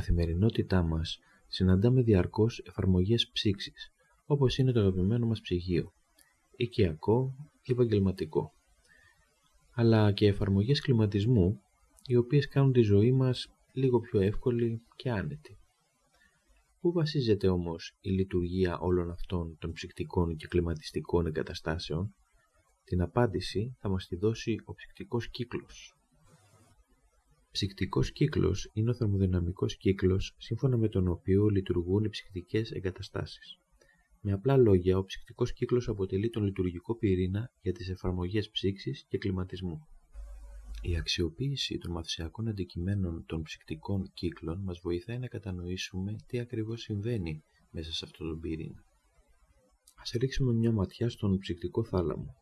Στην καθημερινότητά μας συναντάμε διαρκώς εφαρμογές ψήξης, όπως είναι το αγαπημένο μας ψυγείο, οικιακό ή επαγγελματικό, αλλά και εφαρμογές κλιματισμού, οι οποίες κάνουν τη ζωή μας λίγο πιο εύκολη και άνετη. Πού βασίζεται όμως η λειτουργία όλων αυτών των ψυκτικών και κλιματιστικών εγκαταστάσεων, την απάντηση θα μας τη δώσει ο ψυκτικός κύκλος. Ψυκτικός κύκλος είναι ο θερμοδυναμικός κύκλος σύμφωνα με τον οποίο λειτουργούν οι ψυκτικές εγκαταστάσεις. Με απλά λόγια, ο ψυκτικός κύκλος αποτελεί τον λειτουργικό πυρήνα για τις εφαρμογές ψήξης και κλιματισμού. Η αξιοποίηση των μαθησιακών αντικειμένων των ψυκτικών κύκλων μας βοηθάει να κατανοήσουμε τι ακριβώς συμβαίνει μέσα σε αυτόν τον πυρήνα. Ας ρίξουμε μια ματιά στον ψυκτικό θάλαμο.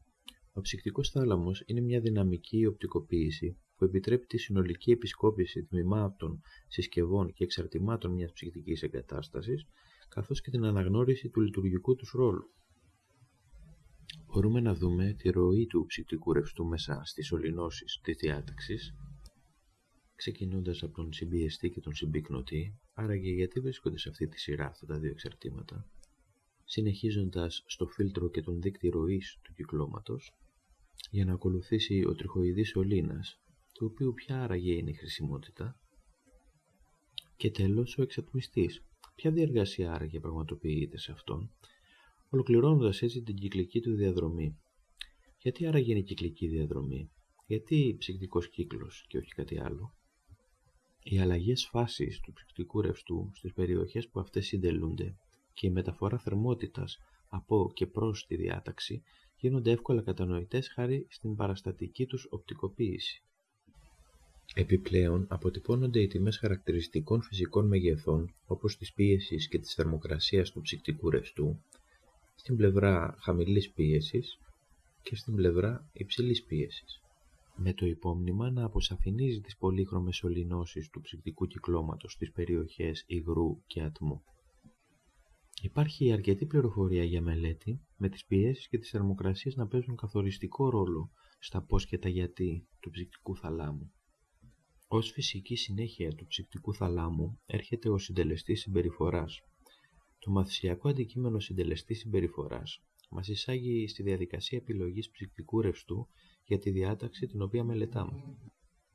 Ο ψυκτικός θάλαμος είναι μια δυναμική οπτικοποίηση που επιτρέπει τη συνολική επισκόπηση τμήματων, συσκευών και εξαρτημάτων μιας ψυχτικής εγκατάστασης, καθώς και την αναγνώριση του λειτουργικού τους ρόλου. Μπορούμε να δούμε τη ροή του ψυχτικού ρευστού μέσα στις σωληνώσεις της διάταξης, ξεκινώντας από τον συμπιεστή και τον συμπυκνωτή, άραγε γιατί βρίσκονται σε αυτή τη σειρά αυτά τα δύο εξαρτήματα, συνεχίζοντας στο φίλτρο και τον δείκτη ροής του κυκλώματος, για να ακολουθήσει ο τριχοειδής σωλήνας, του οποίου ποια άραγε είναι η χρησιμότητα, και τέλος ο εξατμιστής, ποια διεργασία άραγε πραγματοποιείται σε αυτόν, ολοκληρώνοντας έτσι την κυκλική του διαδρομή. Γιατί άραγε είναι η κυκλική διαδρομή, γιατί ψυκτικός κύκλος και όχι κάτι άλλο; Οι αλλαγές φάσης του ψυκτικού ρευστού στις περιοχές που αυτές συντελούνται και η μεταφορά θερμότητας από και προς τη διάταξη γίνονται εύκολα κατανοητές χάρη στην παραστατική τους οπτικοποίηση. Επιπλέον, αποτυπώνονται οι τιμές χαρακτηριστικών φυσικών μεγεθών όπως της πίεσης και της θερμοκρασίας του ψυκτικού ρευστού στην πλευρά χαμηλής πίεσης και στην πλευρά υψηλής πίεσης με το υπόμνημα να αποσαφηνίζει τις πολύχρωμες σωληνώσεις του ψυκτικού κυκλώματος στις περιοχές υγρού και ατμού. Υπάρχει αρκετή πληροφορία για μελέτη με τις πιέσεις και τις θερμοκρασίες να παίζουν καθοριστικό ρόλο στα πώς και τα γιατί του ψυκτικού θαλάμου. Ως φυσική συνέχεια του ψυκτικού θαλάμου έρχεται ο συντελεστής συμπεριφοράς. Το μαθησιακό αντικείμενο συντελεστή συμπεριφοράς μας εισάγει στη διαδικασία επιλογής ψυκτικού ρευστού για τη διάταξη την οποία μελετάμε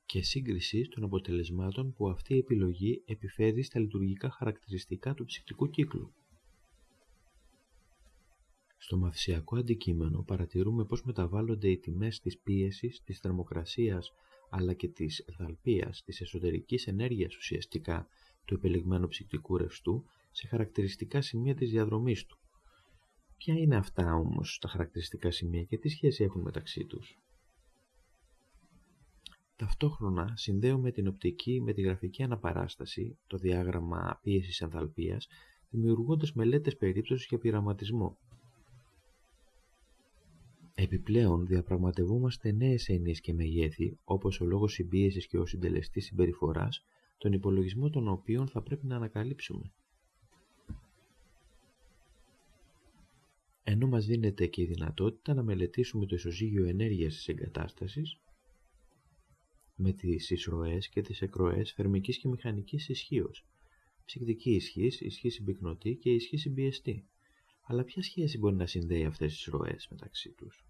και σύγκριση των αποτελεσμάτων που αυτή η επιλογή επιφέρει στα λειτουργικά χαρακτηριστικά του ψυκτικού κύκλου. Στο μαθησιακό αντικείμενο παρατηρούμε πώς μεταβάλλονται οι τιμές της πίεσης, της θερμοκρασίας αλλά και της ενθαλπίας, της εσωτερικής ενέργειας ουσιαστικά του επιλεγμένου ψυκτικού ρευστού σε χαρακτηριστικά σημεία της διαδρομής του. Ποια είναι αυτά όμως τα χαρακτηριστικά σημεία και τι σχέση έχουν μεταξύ τους; Ταυτόχρονα συνδέουμε την οπτική με τη γραφική αναπαράσταση, το διάγραμμα πίεσης ενθαλπίας, δημιουργώντας μελέτες περίπτωσης για πειραματισμό. Επιπλέον, διαπραγματευόμαστε νέες έννοιες και μεγέθη, όπως ο λόγος συμπίεσης και ο συντελεστής συμπεριφοράς, τον υπολογισμό των οποίων θα πρέπει να ανακαλύψουμε. Ενώ μας δίνεται και η δυνατότητα να μελετήσουμε το ισοζύγιο ενέργειας της εγκατάστασης με τις εισρωές και τις εκροές θερμικής και μηχανικής ισχύως, ψυκτική ισχύς, ισχύ συμπυκνωτή και ισχύ συμπιεστή αλλά ποια σχέση μπορεί να συνδέει αυτές τις ροές μεταξύ τους;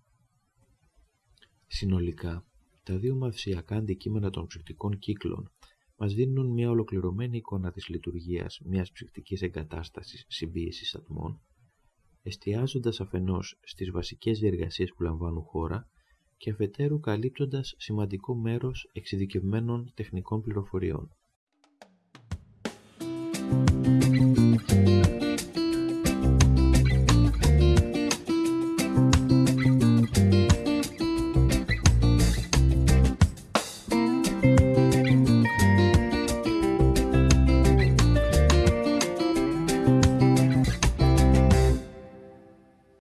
Συνολικά, τα δύο μαυσιακά αντικείμενα των ψυχτικών κύκλων μας δίνουν μια ολοκληρωμένη εικόνα της λειτουργίας μιας ψυχτικής εγκατάστασης συμπίεσης ατμών, εστιάζοντας αφενός στις βασικές διεργασίες που λαμβάνουν χώρα και αφετέρου καλύπτοντας σημαντικό μέρος εξειδικευμένων τεχνικών πληροφοριών.